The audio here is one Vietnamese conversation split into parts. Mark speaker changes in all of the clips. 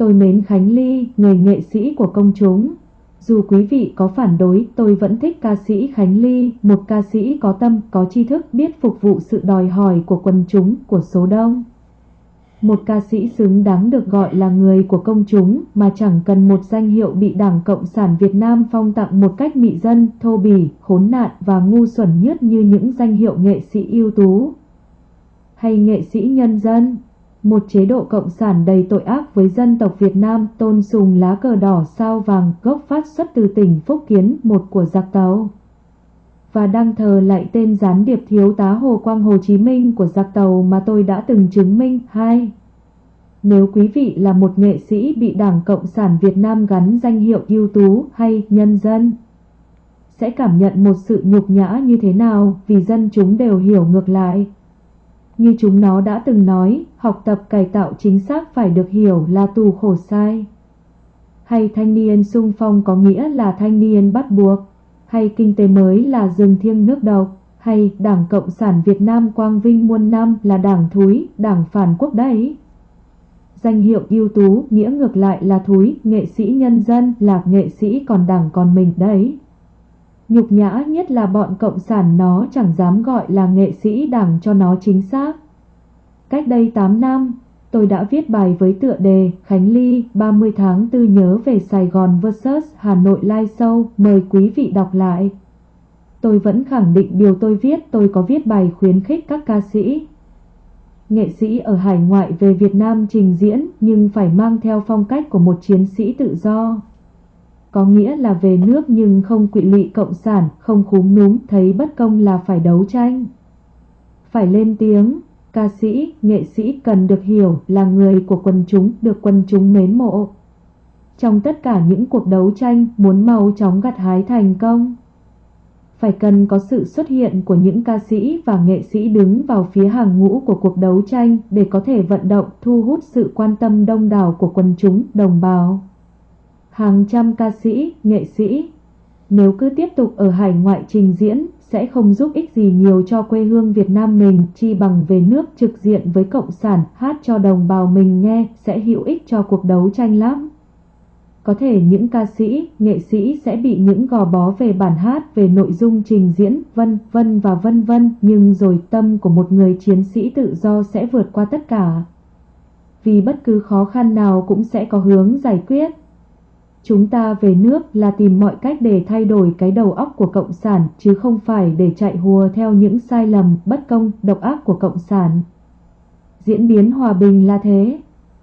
Speaker 1: Tôi mến Khánh Ly, người nghệ sĩ của công chúng. Dù quý vị có phản đối, tôi vẫn thích ca sĩ Khánh Ly, một ca sĩ có tâm, có tri thức, biết phục vụ sự đòi hỏi của quần chúng, của số đông. Một ca sĩ xứng đáng được gọi là người của công chúng mà chẳng cần một danh hiệu bị Đảng Cộng sản Việt Nam phong tặng một cách mị dân, thô bỉ, khốn nạn và ngu xuẩn nhất như những danh hiệu nghệ sĩ ưu tú hay nghệ sĩ nhân dân. Một chế độ cộng sản đầy tội ác với dân tộc Việt Nam tôn sùng lá cờ đỏ sao vàng gốc phát xuất từ tỉnh Phúc Kiến, một của giặc tàu. Và đăng thờ lại tên gián điệp thiếu tá Hồ Quang Hồ Chí Minh của giặc tàu mà tôi đã từng chứng minh. hai Nếu quý vị là một nghệ sĩ bị Đảng Cộng sản Việt Nam gắn danh hiệu ưu tú hay nhân dân, sẽ cảm nhận một sự nhục nhã như thế nào vì dân chúng đều hiểu ngược lại. Như chúng nó đã từng nói, học tập cải tạo chính xác phải được hiểu là tù khổ sai. Hay thanh niên sung phong có nghĩa là thanh niên bắt buộc, hay kinh tế mới là rừng thiêng nước độc, hay Đảng Cộng sản Việt Nam quang vinh muôn năm là đảng thúi, đảng phản quốc đấy. Danh hiệu ưu tú nghĩa ngược lại là thúi, nghệ sĩ nhân dân là nghệ sĩ còn đảng còn mình đấy. Nhục nhã nhất là bọn cộng sản nó chẳng dám gọi là nghệ sĩ đảng cho nó chính xác. Cách đây 8 năm, tôi đã viết bài với tựa đề Khánh Ly 30 tháng 4 nhớ về Sài Gòn vs Hà Nội live show, mời quý vị đọc lại. Tôi vẫn khẳng định điều tôi viết, tôi có viết bài khuyến khích các ca sĩ. Nghệ sĩ ở hải ngoại về Việt Nam trình diễn nhưng phải mang theo phong cách của một chiến sĩ tự do có nghĩa là về nước nhưng không quỵ lụy cộng sản, không khúm núm, thấy bất công là phải đấu tranh. Phải lên tiếng, ca sĩ, nghệ sĩ cần được hiểu là người của quần chúng, được quần chúng mến mộ. Trong tất cả những cuộc đấu tranh, muốn mau chóng gặt hái thành công, phải cần có sự xuất hiện của những ca sĩ và nghệ sĩ đứng vào phía hàng ngũ của cuộc đấu tranh để có thể vận động thu hút sự quan tâm đông đảo của quần chúng, đồng bào hàng trăm ca sĩ, nghệ sĩ. Nếu cứ tiếp tục ở hải ngoại trình diễn, sẽ không giúp ích gì nhiều cho quê hương Việt Nam mình, chi bằng về nước trực diện với Cộng sản, hát cho đồng bào mình nghe, sẽ hữu ích cho cuộc đấu tranh lắm. Có thể những ca sĩ, nghệ sĩ sẽ bị những gò bó về bản hát, về nội dung trình diễn, vân vân và vân vân, nhưng rồi tâm của một người chiến sĩ tự do sẽ vượt qua tất cả. Vì bất cứ khó khăn nào cũng sẽ có hướng giải quyết. Chúng ta về nước là tìm mọi cách để thay đổi cái đầu óc của Cộng sản chứ không phải để chạy hùa theo những sai lầm, bất công, độc ác của Cộng sản. Diễn biến hòa bình là thế.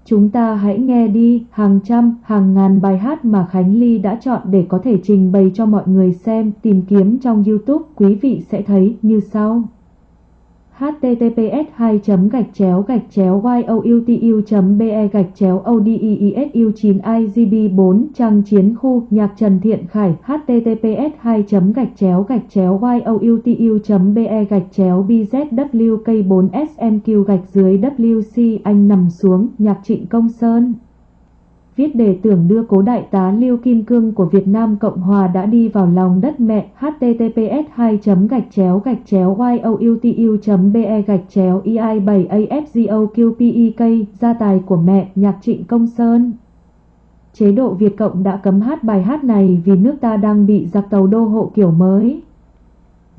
Speaker 1: Chúng ta hãy nghe đi hàng trăm, hàng ngàn bài hát mà Khánh Ly đã chọn để có thể trình bày cho mọi người xem, tìm kiếm trong YouTube, quý vị sẽ thấy như sau https 2 gạch chéo gạch chéo youtu be gạch chéo odiesu 9 igb 4 trang chiến khu nhạc trần thiện khải https 2 gạch chéo gạch chéo youtu be gạch chéo bzwk 4 smq gạch dưới wc anh nằm xuống nhạc trịnh công sơn viết đề tưởng đưa cố đại tá Lưu Kim Cương của Việt Nam Cộng Hòa đã đi vào lòng đất mẹ https 2 gạch chéo gạch chéo youtu be gạch chéo ei 7 afgoqpek gia tài của mẹ, nhạc trịnh công sơn. Chế độ Việt Cộng đã cấm hát bài hát này vì nước ta đang bị giặc tàu đô hộ kiểu mới.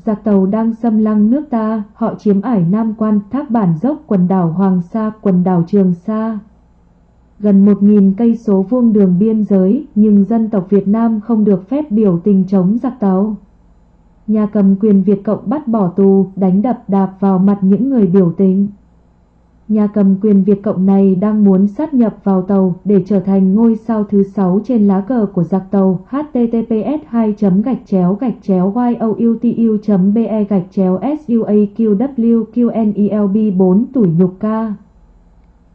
Speaker 1: Giặc tàu đang xâm lăng nước ta, họ chiếm ải Nam Quan, thác bản dốc, quần đảo Hoàng Sa, quần đảo Trường Sa gần 1.000 cây số vuông đường biên giới, nhưng dân tộc Việt Nam không được phép biểu tình chống giặc tàu. Nhà cầm quyền Việt Cộng bắt bỏ tù, đánh đập đạp vào mặt những người biểu tình. Nhà cầm quyền Việt Cộng này đang muốn sát nhập vào tàu để trở thành ngôi sao thứ 6 trên lá cờ của giặc tàu https 2 gạch chéo gạch chéo youtu be gạch chéo suaqwqnelb 4 tuổi nhục ca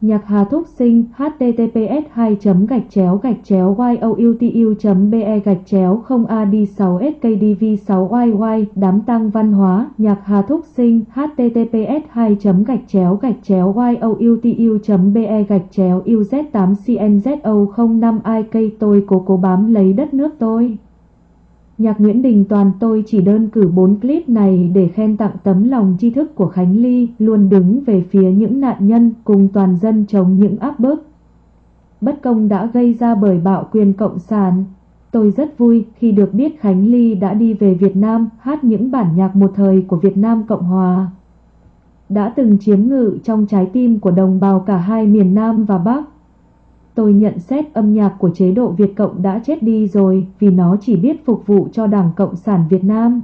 Speaker 1: Nhạc Hà Thúc Sinh https 2 gạch chéo gạch chéo youtu be gạch chéo 0 ad 6 skdv 6 yy đám tăng văn hóa. Nhạc Hà Thúc Sinh https 2 gạch chéo gạch chéo youtu be gạch chéo uz 8 cnzo 05 ik tôi cố cố bám lấy đất nước tôi. Nhạc Nguyễn Đình Toàn tôi chỉ đơn cử 4 clip này để khen tặng tấm lòng tri thức của Khánh Ly, luôn đứng về phía những nạn nhân cùng toàn dân chống những áp bức. bất công đã gây ra bởi bạo quyền cộng sản. Tôi rất vui khi được biết Khánh Ly đã đi về Việt Nam hát những bản nhạc một thời của Việt Nam Cộng Hòa. Đã từng chiếm ngự trong trái tim của đồng bào cả hai miền Nam và Bắc. Tôi nhận xét âm nhạc của chế độ Việt Cộng đã chết đi rồi vì nó chỉ biết phục vụ cho Đảng Cộng sản Việt Nam.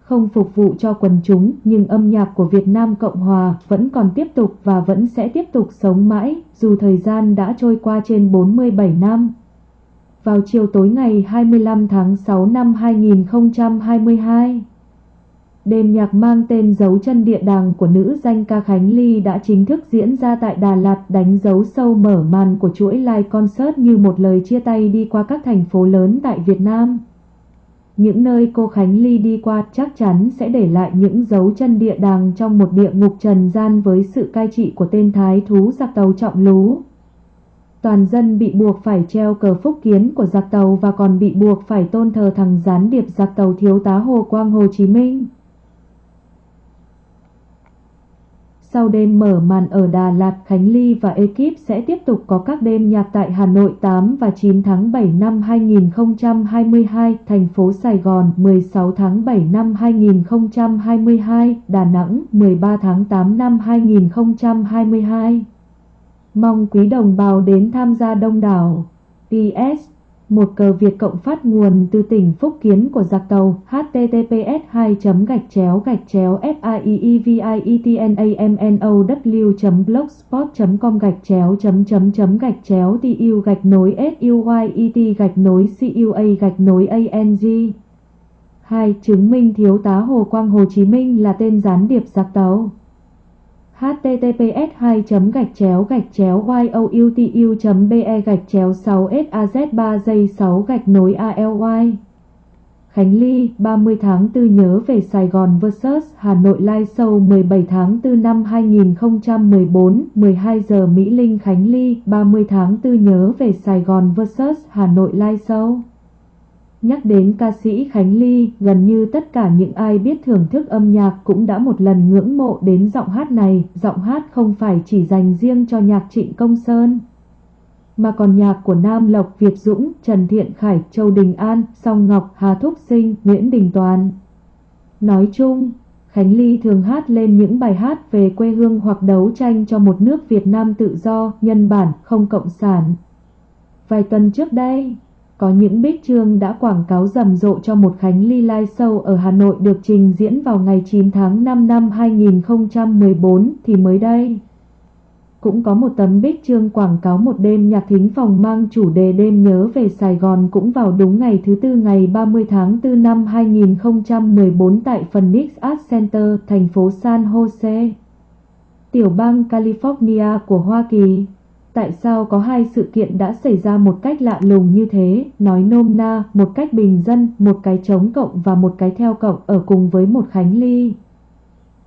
Speaker 1: Không phục vụ cho quần chúng nhưng âm nhạc của Việt Nam Cộng Hòa vẫn còn tiếp tục và vẫn sẽ tiếp tục sống mãi dù thời gian đã trôi qua trên 47 năm. Vào chiều tối ngày 25 tháng 6 năm 2022, Đêm nhạc mang tên dấu chân địa đàng của nữ danh ca Khánh Ly đã chính thức diễn ra tại Đà Lạt đánh dấu sâu mở màn của chuỗi live concert như một lời chia tay đi qua các thành phố lớn tại Việt Nam. Những nơi cô Khánh Ly đi qua chắc chắn sẽ để lại những dấu chân địa đàng trong một địa ngục trần gian với sự cai trị của tên thái thú giặc tàu trọng lú. Toàn dân bị buộc phải treo cờ phúc kiến của giặc tàu và còn bị buộc phải tôn thờ thằng gián điệp giặc tàu thiếu tá Hồ Quang Hồ Chí Minh. Sau đêm mở màn ở Đà Lạt, Khánh Ly và ekip sẽ tiếp tục có các đêm nhạc tại Hà Nội 8 và 9 tháng 7 năm 2022, thành phố Sài Gòn 16 tháng 7 năm 2022, Đà Nẵng 13 tháng 8 năm 2022. Mong quý đồng bào đến tham gia đông đảo. PS một cờ Việt Cộng phát nguồn từ tỉnh Phúc Kiến của giặc tàu https 2 gạch chéo gạch chéo fievievietnamnow blogspot com gạch chéo chấm chấm chấm gạch chéo tu gạch nối suyet gạch nối cua gạch nối ang 2. Chứng minh thiếu tá Hồ Quang Hồ Chí Minh là tên gián điệp giặc tàu https 2 gạch chéo gạch chéo youtu be gạch chéo 6 saz 3 giây 6 gạch nối ALY Khánh Ly 30 tháng 4 nhớ về Sài Gòn vs Hà Nội live show 17 tháng 4 năm 2014 12 giờ Mỹ Linh Khánh Ly 30 tháng 4 nhớ về Sài Gòn vs Hà Nội live show Nhắc đến ca sĩ Khánh Ly, gần như tất cả những ai biết thưởng thức âm nhạc cũng đã một lần ngưỡng mộ đến giọng hát này. Giọng hát không phải chỉ dành riêng cho nhạc Trịnh Công Sơn, mà còn nhạc của Nam Lộc, Việt Dũng, Trần Thiện Khải, Châu Đình An, Song Ngọc, Hà Thúc Sinh, Nguyễn Đình Toàn. Nói chung, Khánh Ly thường hát lên những bài hát về quê hương hoặc đấu tranh cho một nước Việt Nam tự do, nhân bản, không cộng sản. Vài tuần trước đây, có những bích chương đã quảng cáo rầm rộ cho một Khánh Ly Live Show ở Hà Nội được trình diễn vào ngày 9 tháng 5 năm 2014 thì mới đây. Cũng có một tấm bích chương quảng cáo một đêm nhạc thính phòng mang chủ đề đêm nhớ về Sài Gòn cũng vào đúng ngày thứ tư ngày 30 tháng 4 năm 2014 tại Phoenix Art Center, thành phố San Jose, tiểu bang California của Hoa Kỳ. Tại sao có hai sự kiện đã xảy ra một cách lạ lùng như thế, nói nôm na, một cách bình dân, một cái chống cộng và một cái theo cộng ở cùng với một Khánh Ly.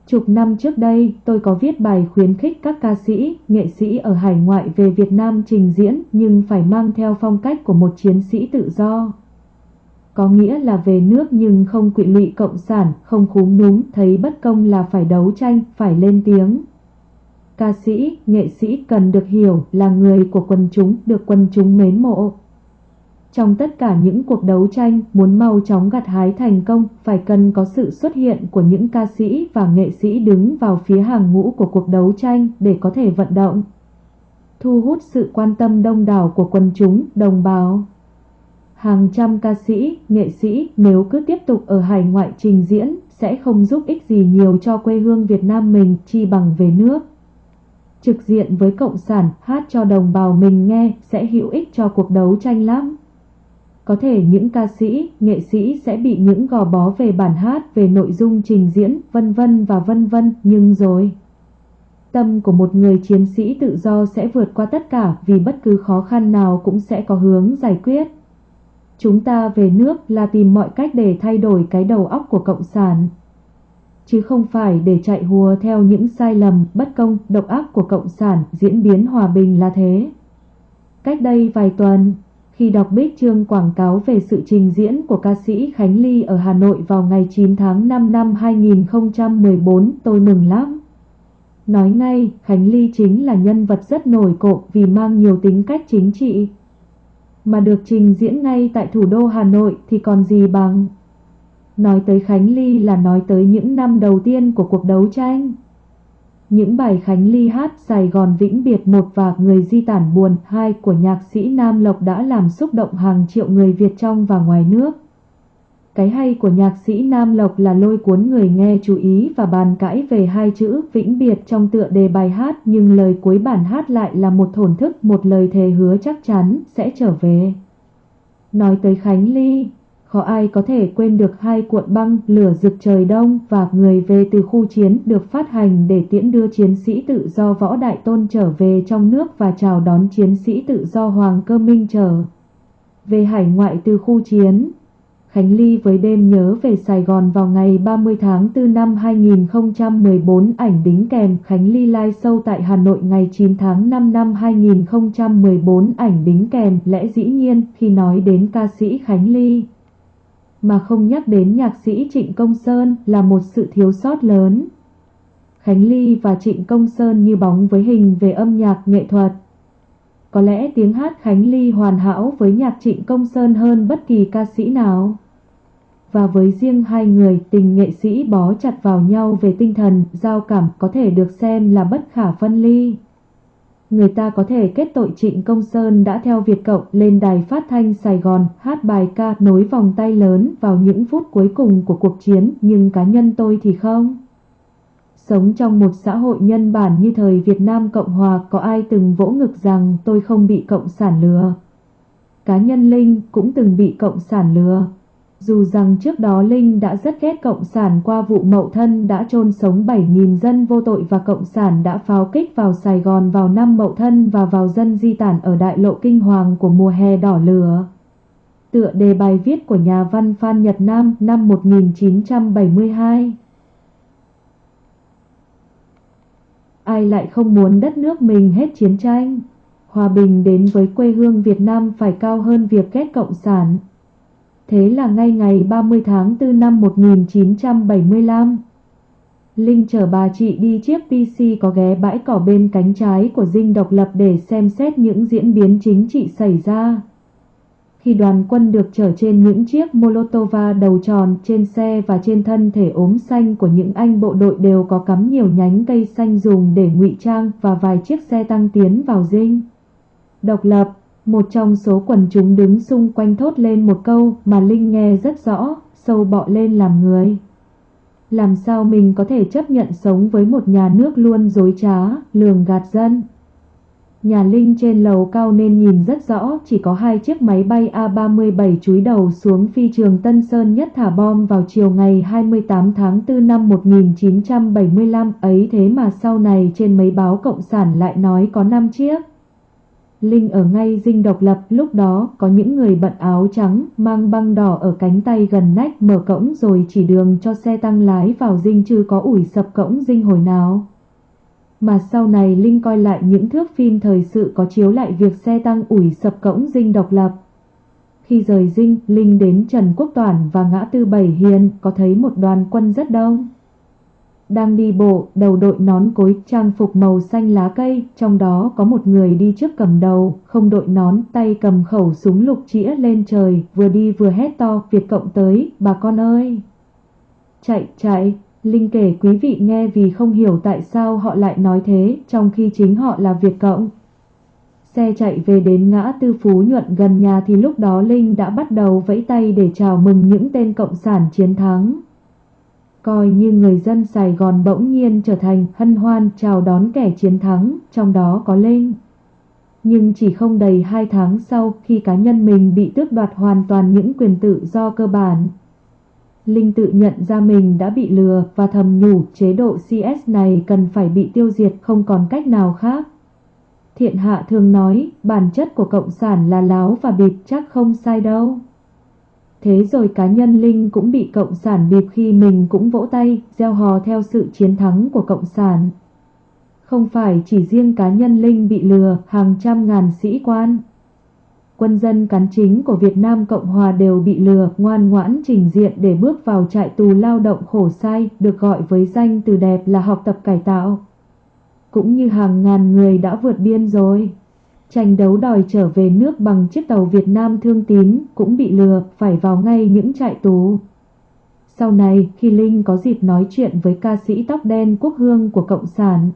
Speaker 1: Chục năm trước đây, tôi có viết bài khuyến khích các ca sĩ, nghệ sĩ ở hải ngoại về Việt Nam trình diễn nhưng phải mang theo phong cách của một chiến sĩ tự do. Có nghĩa là về nước nhưng không quỵ lụy cộng sản, không khúm núm, thấy bất công là phải đấu tranh, phải lên tiếng. Ca sĩ, nghệ sĩ cần được hiểu là người của quần chúng, được quần chúng mến mộ. Trong tất cả những cuộc đấu tranh, muốn mau chóng gặt hái thành công, phải cần có sự xuất hiện của những ca sĩ và nghệ sĩ đứng vào phía hàng ngũ của cuộc đấu tranh để có thể vận động. Thu hút sự quan tâm đông đảo của quần chúng, đồng bào. Hàng trăm ca sĩ, nghệ sĩ nếu cứ tiếp tục ở hải ngoại trình diễn sẽ không giúp ích gì nhiều cho quê hương Việt Nam mình chi bằng về nước trực diện với Cộng sản hát cho đồng bào mình nghe sẽ hữu ích cho cuộc đấu tranh lắm. Có thể những ca sĩ, nghệ sĩ sẽ bị những gò bó về bản hát, về nội dung trình diễn, vân vân và vân vân, nhưng rồi... Tâm của một người chiến sĩ tự do sẽ vượt qua tất cả vì bất cứ khó khăn nào cũng sẽ có hướng giải quyết. Chúng ta về nước là tìm mọi cách để thay đổi cái đầu óc của Cộng sản chứ không phải để chạy hùa theo những sai lầm, bất công, độc ác của Cộng sản diễn biến hòa bình là thế. Cách đây vài tuần, khi đọc bích chương quảng cáo về sự trình diễn của ca sĩ Khánh Ly ở Hà Nội vào ngày 9 tháng 5 năm 2014, tôi mừng lắm. Nói ngay, Khánh Ly chính là nhân vật rất nổi cộ vì mang nhiều tính cách chính trị. Mà được trình diễn ngay tại thủ đô Hà Nội thì còn gì bằng. Nói tới Khánh Ly là nói tới những năm đầu tiên của cuộc đấu tranh. Những bài Khánh Ly hát Sài Gòn vĩnh biệt một và Người di tản buồn hai của nhạc sĩ Nam Lộc đã làm xúc động hàng triệu người Việt trong và ngoài nước. Cái hay của nhạc sĩ Nam Lộc là lôi cuốn người nghe chú ý và bàn cãi về hai chữ vĩnh biệt trong tựa đề bài hát nhưng lời cuối bản hát lại là một thổn thức, một lời thề hứa chắc chắn sẽ trở về. Nói tới Khánh Ly, khó ai có thể quên được hai cuộn băng lửa rực trời đông và người về từ khu chiến được phát hành để tiễn đưa chiến sĩ tự do võ đại tôn trở về trong nước và chào đón chiến sĩ tự do Hoàng Cơ Minh trở về hải ngoại từ khu chiến. Khánh Ly với đêm nhớ về Sài Gòn vào ngày 30 tháng 4 năm 2014 ảnh đính kèm Khánh Ly live show tại Hà Nội ngày 9 tháng 5 năm 2014 ảnh đính kèm lẽ dĩ nhiên khi nói đến ca sĩ Khánh Ly mà không nhắc đến nhạc sĩ Trịnh Công Sơn là một sự thiếu sót lớn. Khánh Ly và Trịnh Công Sơn như bóng với hình về âm nhạc nghệ thuật. Có lẽ tiếng hát Khánh Ly hoàn hảo với nhạc Trịnh Công Sơn hơn bất kỳ ca sĩ nào. Và với riêng hai người, tình nghệ sĩ bó chặt vào nhau về tinh thần, giao cảm có thể được xem là bất khả phân ly người ta có thể kết tội Trịnh Công Sơn đã theo Việt Cộng lên đài phát thanh Sài Gòn hát bài ca nối vòng tay lớn vào những phút cuối cùng của cuộc chiến, nhưng cá nhân tôi thì không. Sống trong một xã hội nhân bản như thời Việt Nam Cộng Hòa có ai từng vỗ ngực rằng tôi không bị Cộng sản lừa. Cá nhân Linh cũng từng bị Cộng sản lừa. Dù rằng trước đó Linh đã rất ghét Cộng sản qua vụ mậu thân đã chôn sống 7.000 dân vô tội và Cộng sản đã pháo kích vào Sài Gòn vào năm mậu thân và vào dân di tản ở đại lộ kinh hoàng của mùa hè đỏ lửa. Tựa đề bài viết của nhà văn Phan Nhật Nam năm 1972 Ai lại không muốn đất nước mình hết chiến tranh? Hòa bình đến với quê hương Việt Nam phải cao hơn việc ghét Cộng sản. Thế là ngay ngày 30 tháng 4 năm 1975, Linh chở bà chị đi chiếc PC có ghé bãi cỏ bên cánh trái của dinh độc lập để xem xét những diễn biến chính trị xảy ra. Khi đoàn quân được chở trên những chiếc Molotova đầu tròn trên xe và trên thân thể ốm xanh của những anh bộ đội đều có cắm nhiều nhánh cây xanh dùng để ngụy trang và vài chiếc xe tăng tiến vào dinh. Độc lập một trong số quần chúng đứng xung quanh thốt lên một câu mà Linh nghe rất rõ, sâu bọ lên làm người. Làm sao mình có thể chấp nhận sống với một nhà nước luôn dối trá, lường gạt dân? Nhà Linh trên lầu cao nên nhìn rất rõ, chỉ có hai chiếc máy bay A-37 chúi đầu xuống phi trường Tân Sơn nhất thả bom vào chiều ngày 28 tháng 4 năm 1975 ấy thế mà sau này trên mấy báo Cộng sản lại nói có 5 chiếc. Linh ở ngay dinh độc lập lúc đó có những người bận áo trắng mang băng đỏ ở cánh tay gần nách mở cổng rồi chỉ đường cho xe tăng lái vào dinh chứ có ủi sập cổng dinh hồi nào. Mà sau này Linh coi lại những thước phim thời sự có chiếu lại việc xe tăng ủi sập cổng dinh độc lập. Khi rời dinh, Linh đến Trần Quốc Toản và ngã tư Bảy Hiền có thấy một đoàn quân rất đông đang đi bộ, đầu đội nón cối trang phục màu xanh lá cây, trong đó có một người đi trước cầm đầu, không đội nón, tay cầm khẩu súng lục chĩa lên trời, vừa đi vừa hét to, Việt Cộng tới, bà con ơi! Chạy, chạy! Linh kể quý vị nghe vì không hiểu tại sao họ lại nói thế, trong khi chính họ là Việt Cộng. Xe chạy về đến ngã tư Phú Nhuận gần nhà thì lúc đó Linh đã bắt đầu vẫy tay để chào mừng những tên Cộng sản chiến thắng coi như người dân Sài Gòn bỗng nhiên trở thành hân hoan chào đón kẻ chiến thắng, trong đó có Linh. Nhưng chỉ không đầy hai tháng sau khi cá nhân mình bị tước đoạt hoàn toàn những quyền tự do cơ bản. Linh tự nhận ra mình đã bị lừa và thầm nhủ chế độ CS này cần phải bị tiêu diệt không còn cách nào khác. Thiện hạ thường nói bản chất của Cộng sản là láo và bịp chắc không sai đâu. Thế rồi cá nhân Linh cũng bị Cộng sản bịp khi mình cũng vỗ tay, gieo hò theo sự chiến thắng của Cộng sản. Không phải chỉ riêng cá nhân Linh bị lừa, hàng trăm ngàn sĩ quan. Quân dân cán chính của Việt Nam Cộng Hòa đều bị lừa, ngoan ngoãn trình diện để bước vào trại tù lao động khổ sai, được gọi với danh từ đẹp là học tập cải tạo. cũng như hàng ngàn người đã vượt biên rồi. Tranh đấu đòi trở về nước bằng chiếc tàu Việt Nam thương tín cũng bị lừa phải vào ngay những trại tù. Sau này khi Linh có dịp nói chuyện với ca sĩ tóc đen quốc hương của Cộng sản,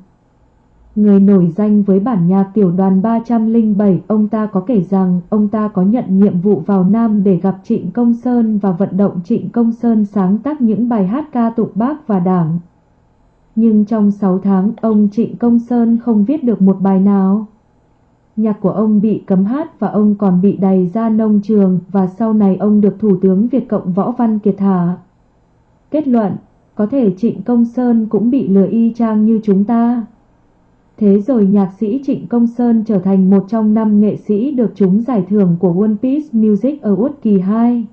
Speaker 1: Người nổi danh với bản nhạc tiểu đoàn 307, ông ta có kể rằng ông ta có nhận nhiệm vụ vào Nam để gặp Trịnh Công Sơn và vận động Trịnh Công Sơn sáng tác những bài hát ca tụng bác và đảng. Nhưng trong 6 tháng, ông Trịnh Công Sơn không viết được một bài nào. Nhạc của ông bị cấm hát và ông còn bị đày ra nông trường và sau này ông được Thủ tướng Việt Cộng Võ Văn Kiệt thả. Kết luận, có thể Trịnh Công Sơn cũng bị lừa y chang như chúng ta. Thế rồi nhạc sĩ Trịnh Công Sơn trở thành một trong năm nghệ sĩ được trúng giải thưởng của One Piece Music Award kỳ 2.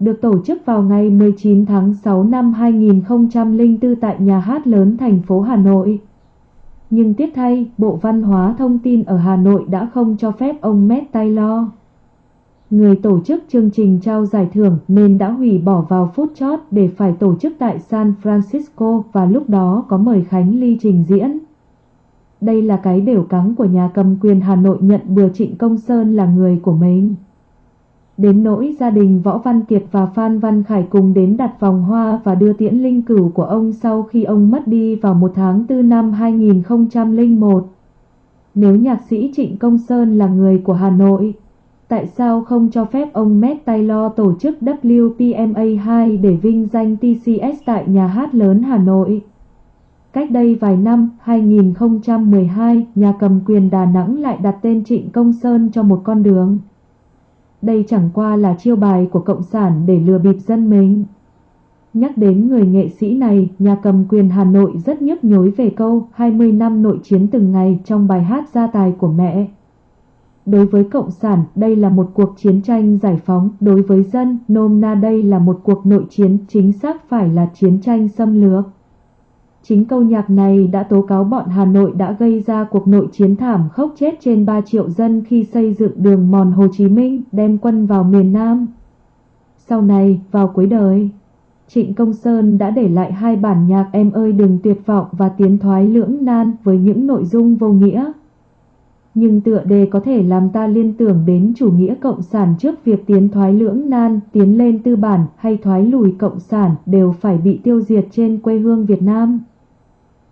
Speaker 1: Được tổ chức vào ngày 19 tháng 6 năm 2004 tại nhà hát lớn thành phố Hà Nội. Nhưng tiếc thay, Bộ Văn hóa Thông tin ở Hà Nội đã không cho phép ông Matt Taylor. Người tổ chức chương trình trao giải thưởng nên đã hủy bỏ vào phút chót để phải tổ chức tại San Francisco và lúc đó có mời Khánh Ly trình diễn. Đây là cái đều cắn của nhà cầm quyền Hà Nội nhận bừa Trịnh Công Sơn là người của mình. Đến nỗi gia đình Võ Văn Kiệt và Phan Văn Khải cùng đến đặt vòng hoa và đưa tiễn linh cửu của ông sau khi ông mất đi vào một tháng 4 năm 2001. Nếu nhạc sĩ Trịnh Công Sơn là người của Hà Nội, tại sao không cho phép ông Matt Taylor tổ chức WPMA2 để vinh danh TCS tại nhà hát lớn Hà Nội? Cách đây vài năm, 2012, nhà cầm quyền Đà Nẵng lại đặt tên Trịnh Công Sơn cho một con đường. Đây chẳng qua là chiêu bài của Cộng sản để lừa bịp dân mình. Nhắc đến người nghệ sĩ này, nhà cầm quyền Hà Nội rất nhức nhối về câu 20 năm nội chiến từng ngày trong bài hát gia tài của mẹ. Đối với Cộng sản, đây là một cuộc chiến tranh giải phóng. Đối với dân, nôm na đây là một cuộc nội chiến chính xác phải là chiến tranh xâm lược. Chính câu nhạc này đã tố cáo bọn Hà Nội đã gây ra cuộc nội chiến thảm khốc chết trên 3 triệu dân khi xây dựng đường mòn Hồ Chí Minh đem quân vào miền Nam. Sau này, vào cuối đời, Trịnh Công Sơn đã để lại hai bản nhạc Em ơi đừng tuyệt vọng và Tiến thoái lưỡng nan với những nội dung vô nghĩa. Nhưng tựa đề có thể làm ta liên tưởng đến chủ nghĩa cộng sản trước việc tiến thoái lưỡng nan, tiến lên tư bản hay thoái lùi cộng sản đều phải bị tiêu diệt trên quê hương Việt Nam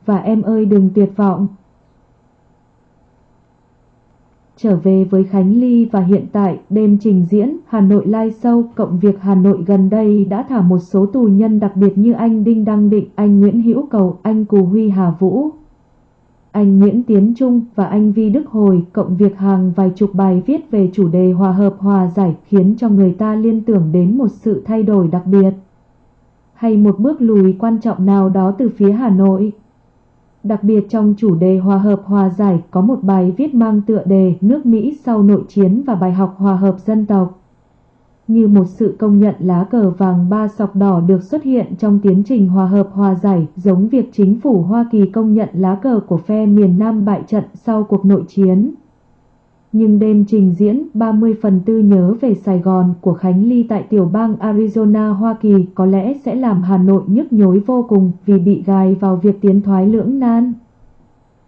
Speaker 1: và em ơi đừng tuyệt vọng. Trở về với Khánh Ly và hiện tại đêm trình diễn Hà Nội Live Show cộng việc Hà Nội gần đây đã thả một số tù nhân đặc biệt như anh Đinh Đăng Định, anh Nguyễn Hữu Cầu, anh Cù Huy Hà Vũ, anh Nguyễn Tiến Trung và anh Vi Đức Hồi cộng việc hàng vài chục bài viết về chủ đề hòa hợp hòa giải khiến cho người ta liên tưởng đến một sự thay đổi đặc biệt hay một bước lùi quan trọng nào đó từ phía Hà Nội. Đặc biệt trong chủ đề hòa hợp hòa giải, có một bài viết mang tựa đề Nước Mỹ sau nội chiến và bài học hòa hợp dân tộc. Như một sự công nhận lá cờ vàng ba sọc đỏ được xuất hiện trong tiến trình hòa hợp hòa giải, giống việc chính phủ Hoa Kỳ công nhận lá cờ của phe miền Nam bại trận sau cuộc nội chiến. Nhưng đêm trình diễn 30 phần tư nhớ về Sài Gòn của Khánh Ly tại tiểu bang Arizona Hoa Kỳ có lẽ sẽ làm Hà Nội nhức nhối vô cùng vì bị gài vào việc tiến thoái lưỡng nan.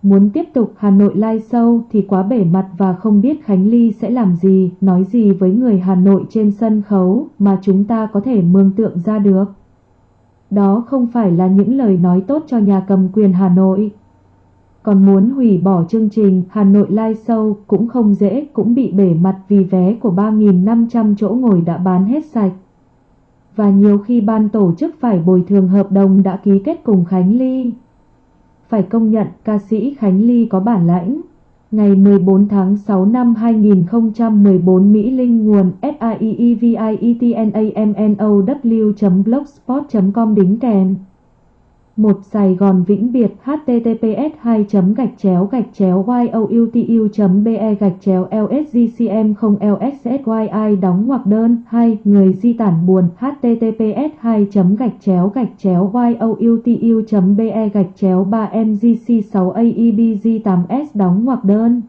Speaker 1: Muốn tiếp tục Hà Nội live show thì quá bể mặt và không biết Khánh Ly sẽ làm gì, nói gì với người Hà Nội trên sân khấu mà chúng ta có thể mường tượng ra được. Đó không phải là những lời nói tốt cho nhà cầm quyền Hà Nội, còn muốn hủy bỏ chương trình Hà Nội Live Show cũng không dễ, cũng bị bể mặt vì vé của 3.500 chỗ ngồi đã bán hết sạch. Và nhiều khi ban tổ chức phải bồi thường hợp đồng đã ký kết cùng Khánh Ly. Phải công nhận ca sĩ Khánh Ly có bản lãnh. Ngày 14 tháng 6 năm 2014 Mỹ Linh nguồn SIEEVIETNAMNOW.blogspot.com đính kèm một Sài Gòn Vĩnh Biệt, https 2 gạch chéo gạch chéo youtu be gạch chéo lsgcm 0 lssyi đóng ngoặc đơn. 2 người di tản buồn, https 2 gạch chéo gạch chéo youtu be gạch chéo 3 mgc 6 aebg 8 s đóng ngoặc đơn.